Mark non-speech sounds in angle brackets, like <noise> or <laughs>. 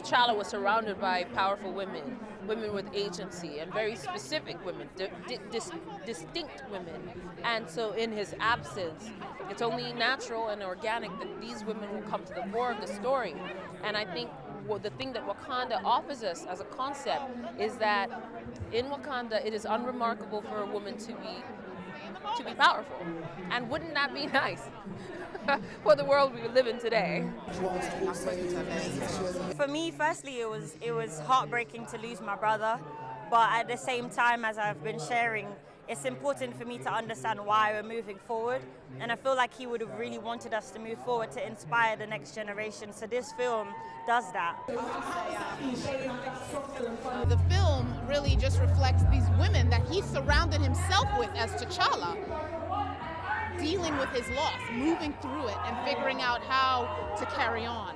T'Challa was surrounded by powerful women, women with agency, and very specific women, di dis distinct women. And so, in his absence, it's only natural and organic that these women will come to the fore of the story. And I think well, the thing that Wakanda offers us as a concept is that in Wakanda, it is unremarkable for a woman to be to be powerful. And wouldn't that be <laughs> nice <laughs> for the world we live in today? For me, firstly, it was it was heartbreaking to lose my brother, but at the same time, as I've been sharing, it's important for me to understand why we're moving forward. And I feel like he would have really wanted us to move forward to inspire the next generation. So this film does that. The film really just reflects these women that he surrounded himself with as T'Challa, dealing with his loss, moving through it, and figuring out how to carry on.